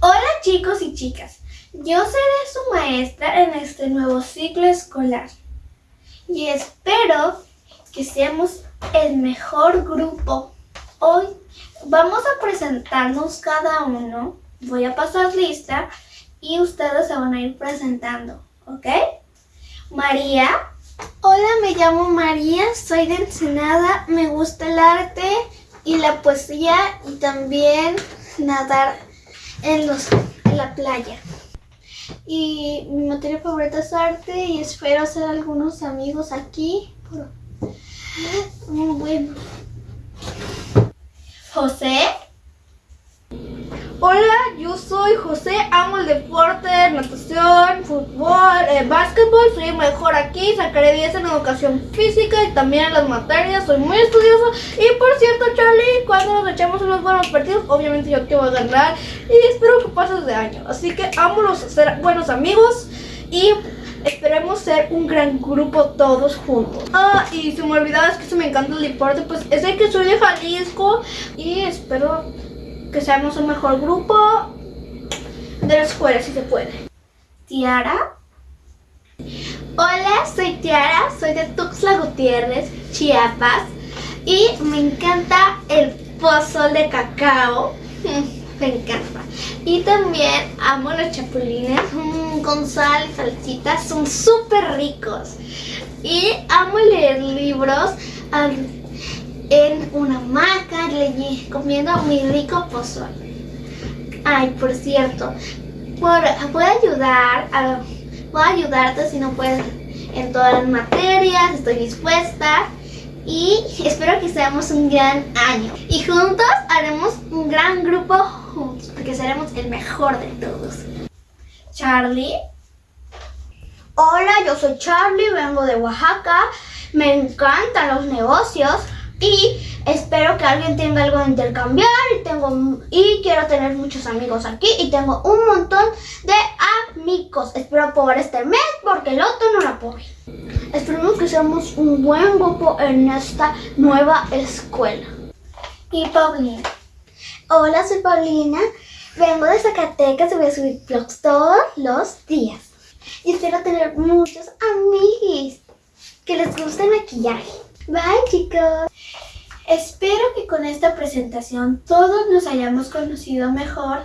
Hola chicos y chicas, yo seré su maestra en este nuevo ciclo escolar y espero que seamos el mejor grupo. Hoy vamos a presentarnos cada uno, voy a pasar lista y ustedes se van a ir presentando, ¿ok? María. Hola, me llamo María, soy de Ensenada, me gusta el arte y la poesía y también nadar en, los, en la playa. Y mi materia favorita es arte y espero hacer algunos amigos aquí. Muy bueno. José. Hola, yo soy José, amo el deporte, natación, fútbol, eh, básquetbol, soy mejor aquí, sacaré 10 en educación física y también en las materias, soy muy estudioso y por cierto Charlie, cuando nos echamos unos buenos partidos, obviamente yo te voy a ganar y espero que pases de año, así que amo ser buenos amigos y esperemos ser un gran grupo todos juntos. Ah, y si me olvidabas que se me encanta el deporte, pues es el que soy de Jalisco y espero que seamos un mejor grupo de la escuela, si se puede. Tiara. Hola, soy Tiara, soy de Tuxtla Gutiérrez, Chiapas y me encanta el pozol de cacao. me encanta. Y también amo los chapulines mm, con sal y salsita, son súper ricos. Y amo leer libros en una hamaca comiendo mi rico pozole. Ay, por cierto, puedo ayudar, puedo ayudarte si no puedes en todas las materias, estoy dispuesta y espero que seamos un gran año. Y juntos haremos un gran grupo juntos, porque seremos el mejor de todos. Charlie. Hola, yo soy Charlie, vengo de Oaxaca, me encantan los negocios y espero que alguien tenga algo de intercambiar y, tengo, y quiero tener muchos amigos aquí y tengo un montón de amigos. Espero poder este mes porque el otro no la puedo. Esperemos que seamos un buen grupo en esta nueva escuela. Y Paulina. Hola, soy Paulina. Vengo de Zacatecas y voy a subir vlogs todos los días. Y espero tener muchos amigos que les guste el maquillaje. Bye, chicos. Espero que con esta presentación todos nos hayamos conocido mejor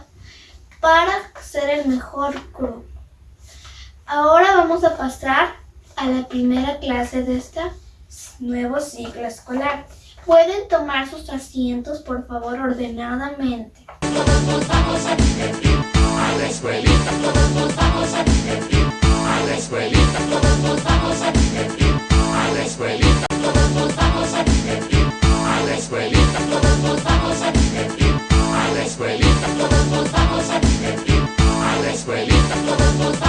para ser el mejor grupo. Ahora vamos a pasar a la primera clase de este nuevo ciclo escolar. Pueden tomar sus asientos, por favor, ordenadamente. Todos nos vamos a divertir. A la escuelita todos nos vamos a Somos